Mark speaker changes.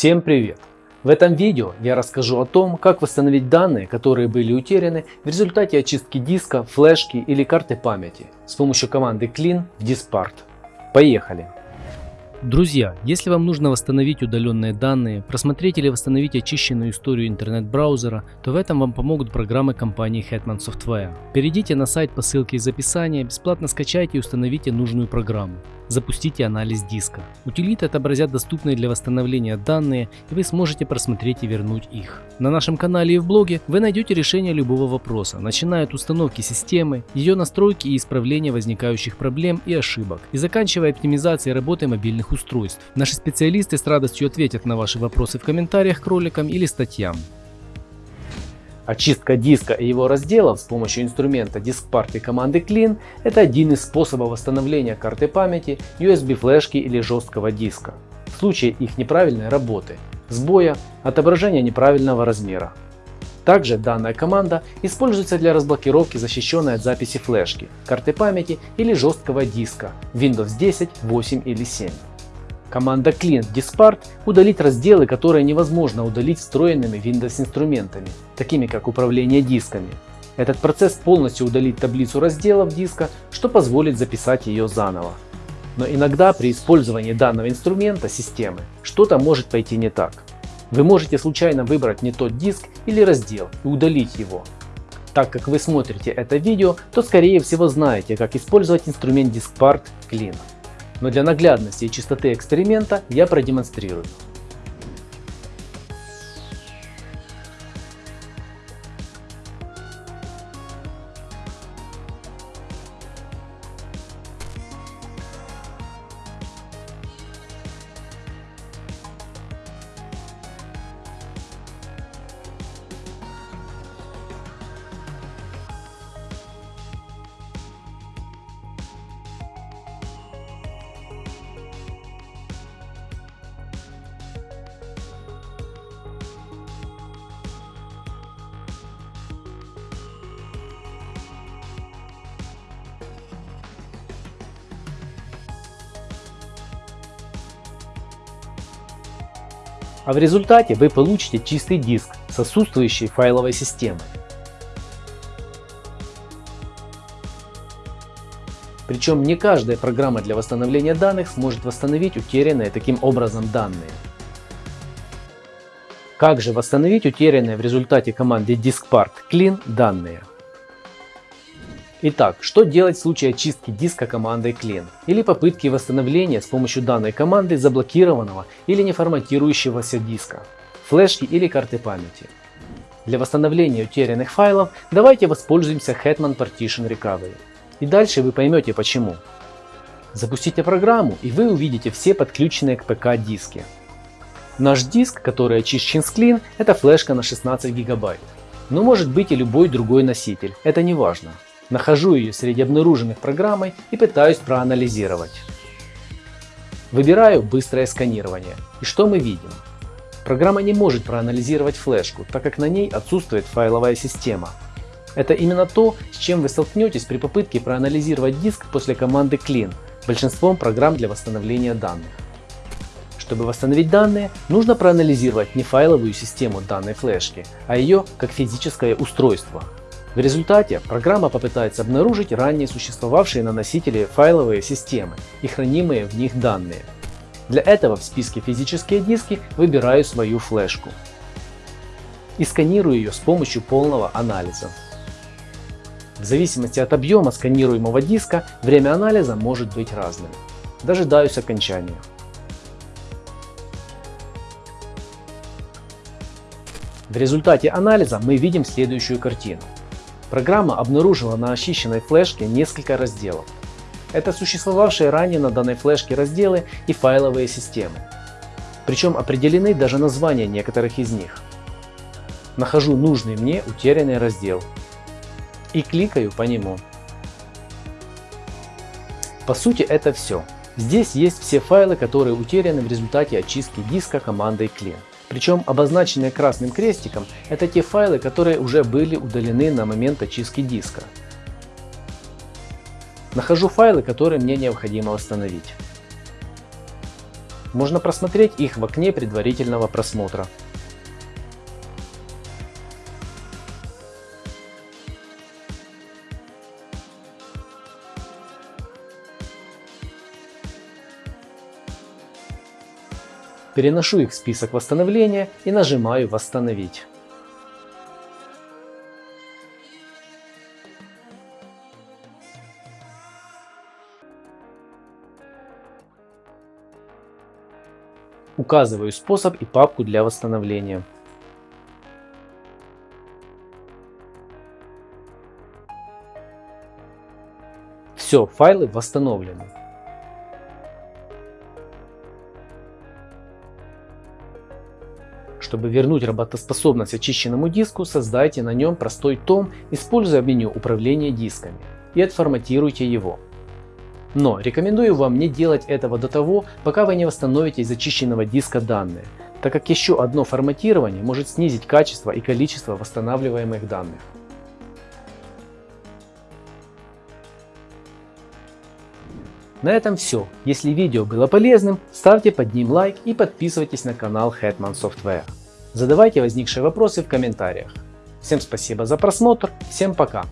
Speaker 1: Всем привет! В этом видео я расскажу о том, как восстановить данные, которые были утеряны в результате очистки диска, флешки или карты памяти с помощью команды clean в Diskpart. Поехали!
Speaker 2: Друзья, если вам нужно восстановить удаленные данные, просмотреть или восстановить очищенную историю интернет-браузера, то в этом вам помогут программы компании Hetman Software. Перейдите на сайт по ссылке из описания, бесплатно скачайте и установите нужную программу. Запустите анализ диска. Утилиты отобразят доступные для восстановления данные, и вы сможете просмотреть и вернуть их. На нашем канале и в блоге вы найдете решение любого вопроса, начиная от установки системы, ее настройки и исправления возникающих проблем и ошибок, и заканчивая оптимизацией работы мобильных устройств. Наши специалисты с радостью ответят на ваши вопросы в комментариях к роликам или статьям.
Speaker 1: Очистка диска и его разделов с помощью инструмента DiskPart и команды Clean – это один из способов восстановления карты памяти, USB флешки или жесткого диска. В случае их неправильной работы, сбоя, отображения неправильного размера. Также данная команда используется для разблокировки защищенной от записи флешки, карты памяти или жесткого диска Windows 10, 8 или 7. Команда Clean Dispart удалить разделы, которые невозможно удалить встроенными Windows инструментами, такими как управление дисками. Этот процесс полностью удалит таблицу разделов диска, что позволит записать ее заново. Но иногда при использовании данного инструмента системы что-то может пойти не так. Вы можете случайно выбрать не тот диск или раздел и удалить его. Так как вы смотрите это видео, то скорее всего знаете, как использовать инструмент DiskPart Clean но для наглядности и чистоты эксперимента я продемонстрирую. А в результате вы получите чистый диск с отсутствующей файловой системой. Причем не каждая программа для восстановления данных сможет восстановить утерянные таким образом данные. Как же восстановить утерянные в результате команды diskpart clean данные? Итак, что делать в случае очистки диска командой clean или попытки восстановления с помощью данной команды заблокированного или не форматирующегося диска, флешки или карты памяти. Для восстановления утерянных файлов давайте воспользуемся Hetman Partition Recovery. И дальше вы поймете почему. Запустите программу и вы увидите все подключенные к ПК диски. Наш диск, который очищен с Clean, это флешка на 16 гигабайт. Но может быть и любой другой носитель, это не важно. Нахожу ее среди обнаруженных программой и пытаюсь проанализировать. Выбираю быстрое сканирование. И что мы видим? Программа не может проанализировать флешку, так как на ней отсутствует файловая система. Это именно то, с чем вы столкнетесь при попытке проанализировать диск после команды clean большинством программ для восстановления данных. Чтобы восстановить данные, нужно проанализировать не файловую систему данной флешки, а ее как физическое устройство. В результате программа попытается обнаружить ранее существовавшие на носителе файловые системы и хранимые в них данные. Для этого в списке «Физические диски» выбираю свою флешку и сканирую ее с помощью полного анализа. В зависимости от объема сканируемого диска время анализа может быть разным. Дожидаюсь окончания. В результате анализа мы видим следующую картину. Программа обнаружила на очищенной флешке несколько разделов. Это существовавшие ранее на данной флешке разделы и файловые системы. Причем определены даже названия некоторых из них. Нахожу нужный мне утерянный раздел и кликаю по нему. По сути это все. Здесь есть все файлы, которые утеряны в результате очистки диска командой clean. Причем обозначенные красным крестиком это те файлы, которые уже были удалены на момент очистки диска. Нахожу файлы, которые мне необходимо восстановить. Можно просмотреть их в окне предварительного просмотра. Переношу их в список восстановления и нажимаю «Восстановить». Указываю способ и папку для восстановления. Все, файлы восстановлены. Чтобы вернуть работоспособность очищенному диску, создайте на нем простой том, используя меню управления дисками и отформатируйте его. Но рекомендую вам не делать этого до того, пока вы не восстановите из очищенного диска данные, так как еще одно форматирование может снизить качество и количество восстанавливаемых данных. На этом все. Если видео было полезным, ставьте под ним лайк и подписывайтесь на канал Hetman Software. Задавайте возникшие вопросы в комментариях. Всем спасибо за просмотр, всем пока!